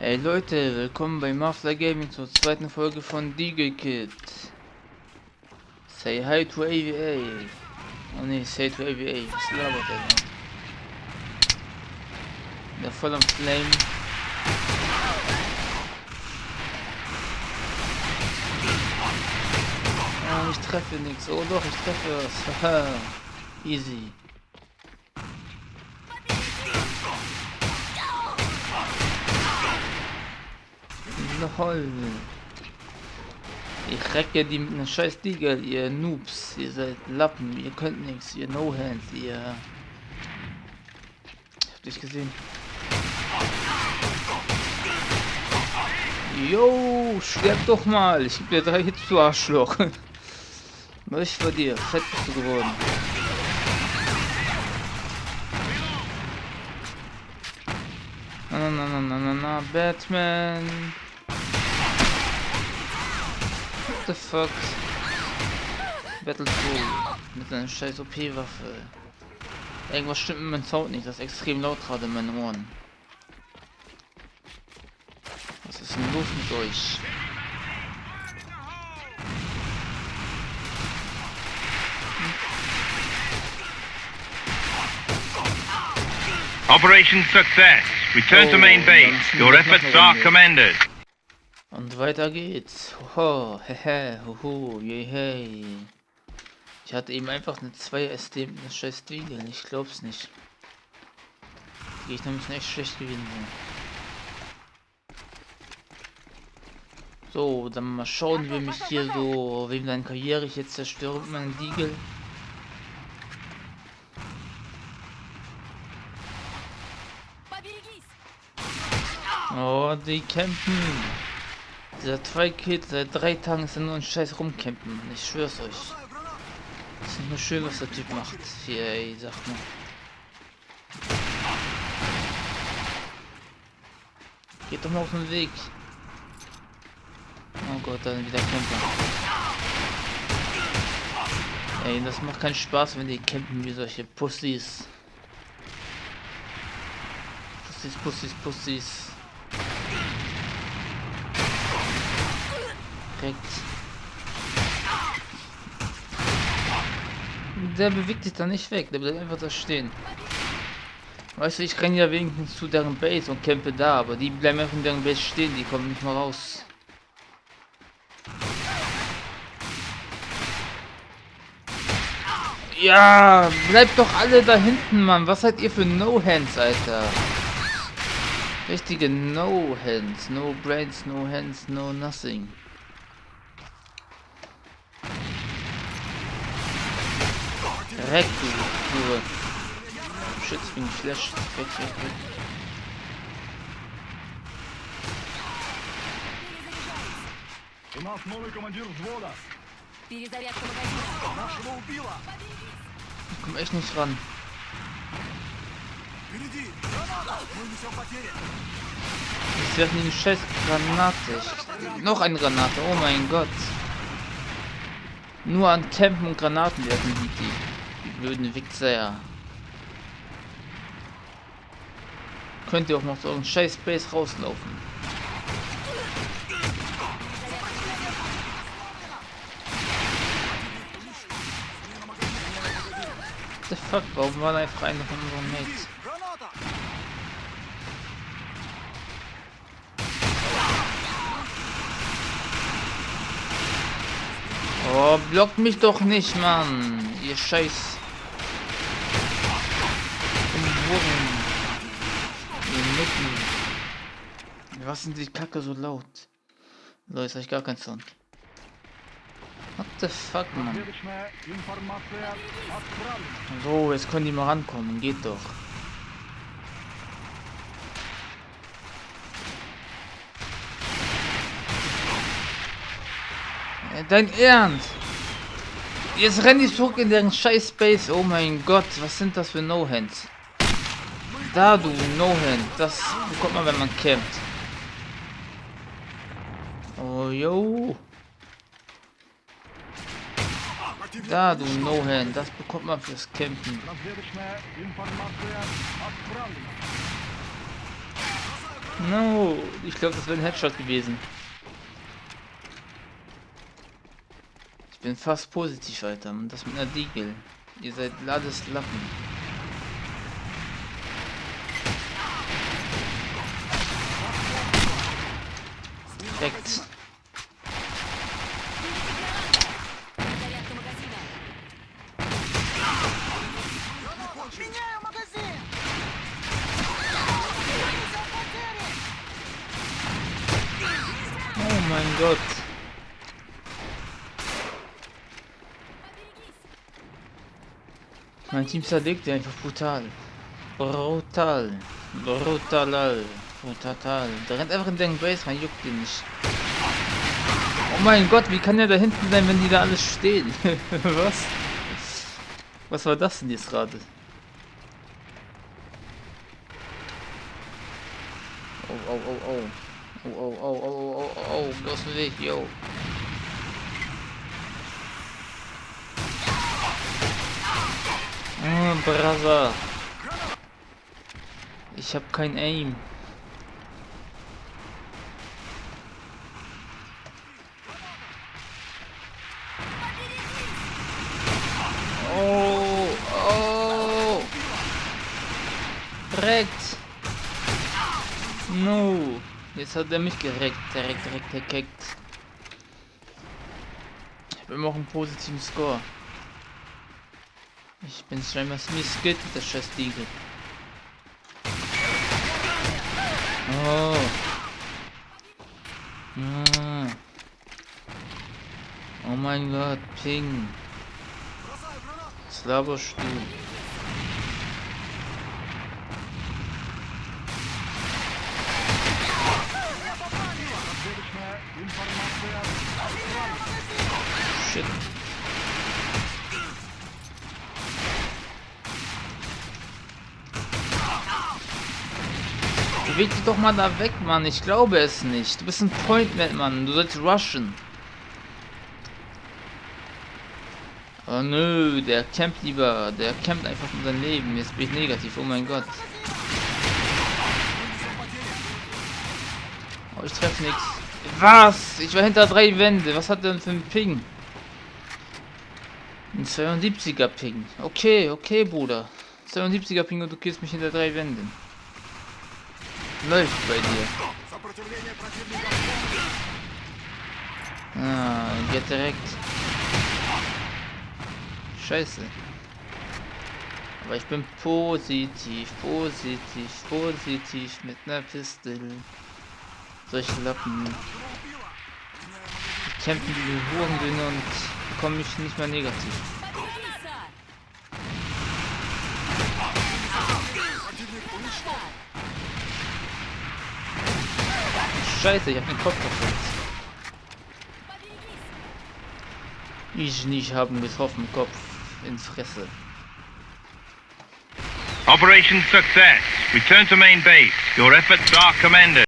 Hey Leute, willkommen bei Mafla Gaming zur zweiten Folge von Deagle Kid. Say hi to AVA. Oh ne, say to AVA. Was labert er denn? Der voll am Flame. Oh, ich treffe nichts. Oh doch, ich treffe was. Haha. Easy. Lol. Ich recke die mit einer scheiß Diegel, ihr Noobs. Ihr seid Lappen, ihr könnt nichts, ihr No-Hands, ihr... Ich hab dich gesehen. Yo, sterb doch mal. Ich geb dir drei Hits, du Arschloch. Was vor dir? Fett bist du geworden. Na na na na na na Batman. The fuck? Battle 2 mit einer scheiß OP-Waffe. Irgendwas stimmt mit meinem Sound nicht, das ist extrem laut gerade in meinen Ohren. Was ist denn los mit euch? Operation success. Return to main Oh, base. Your efforts are commended. Weiter geht's. Hoho, hehe, hoho, yehey. Ich hatte eben einfach eine 2SD mit einer scheiß Dwiegel. Ich glaub's nicht. Die Gegner müssen echt schlecht gewinnen. So, dann mal schauen, wem mich hier so, wem deine Karriere ich jetzt zerstöre mit meinem Diegel. Oh, die kämpfen. Dieser zwei Kids seit drei Tagen ist er nur ein scheiß rumcampen. Mann. Ich schwör's euch. Das ist nur schön, was der Typ macht. Hier, ey, sag mal. Geht doch mal auf den Weg. Oh Gott, dann wieder Camper. Ey, das macht keinen Spaß, wenn die campen wie solche Pussys. Pussys, Pussys, Pussys. Direkt. Der bewegt sich da nicht weg, der bleibt einfach da stehen. Weißt du, ich renne ja wenigstens zu deren Base und campe da, aber die bleiben einfach in deren Base stehen, die kommen nicht mal raus. Ja, bleibt doch alle da hinten, Mann. Was seid ihr für No-Hands, Alter? Richtige No-Hands. No Brains, no Hands, no nothing. Direkt, du, du. Schütz bin Flash. Weg, weg, weg. У нас новый командир взвода. Перезарядка магазина. Нашего убила. Ich komm echt nicht ran. Впереди. Граната. Мы несем потери. Ich werfe eine scheiß Granate. Ich, noch eine Granate. Oh mein Gott. Nur an Campen und Granaten werfen die, die, die blöden Wichser. Könnt ihr auch noch so einen scheiß Base rauslaufen. The fuck, warum war da einfach einer von unseren Mates? Oh, blockt mich doch nicht, Mann. Ihr scheiß Ohren. Was sind die Kacke so laut? So, jetzt habe ich gar keinen Sound. What the fuck, man? So, jetzt können die mal rankommen. Geht doch. Dein Ernst? Jetzt rennen die zurück in deren scheiß Space. Oh mein Gott, was sind das für No-Hands? Da, du No-Hand. Das bekommt man, wenn man campt. Oh, yo. Da, du No-Hand. Das bekommt man fürs Campen. No. Ich glaube, das wäre ein Headshot gewesen. Ich bin fast positiv, Alter. Und das mit einer Diegel. Ihr seid Ladeslappen. Lappen. Gott. Mein Team zerlegt die einfach brutal. Brutal. Brutal. Brutal. Der rennt einfach in den Base rein, juckt ihn nicht. Oh mein Gott, wie kann der da hinten sein, wenn die da alles stehen? Was? Was war das denn jetzt gerade? Oh, oh, oh, oh. Oh, oh, oh, oh, oh, oh, oh, aus dem Weg, yo. Oh, Brother. Ich hab kein Aim. Oh, oh. No. Jetzt hat er mich gereckt. Direkt, direkt, direkt. Ich habe immer auch einen positiven Score. Ich bin scheinbar Smith Skid, der scheiß Diegel. Oh. Ah. Oh mein Gott, Ping. Slavostuhl. Shit. Beweg dich doch mal da weg, Mann. Ich glaube es nicht. Du bist ein Pointman, Mann. Du sollst rushen. Oh nö, der campt lieber. Der campt einfach um sein Leben. Jetzt bin ich negativ. Oh mein Gott. Oh, ich treffe nichts. Was? Ich war hinter drei Wände. Was hat denn für ein Ping? Ein 72er Ping. Okay, okay, Bruder. 72er Ping und du killst mich in der drei Wänden. Läuft bei dir. Ah, geht direkt. Scheiße. Aber ich bin positiv, positiv, positiv mit einer Pistole. Solche Lappen. Die campen diese Hurensöhne und bekommen mich nicht mehr negativ. Scheiße, ich hab den Kopf kaputt. Ich nicht haben getroffen, Kopf in Fresse. Operation success. Return to main base. Your efforts are commended.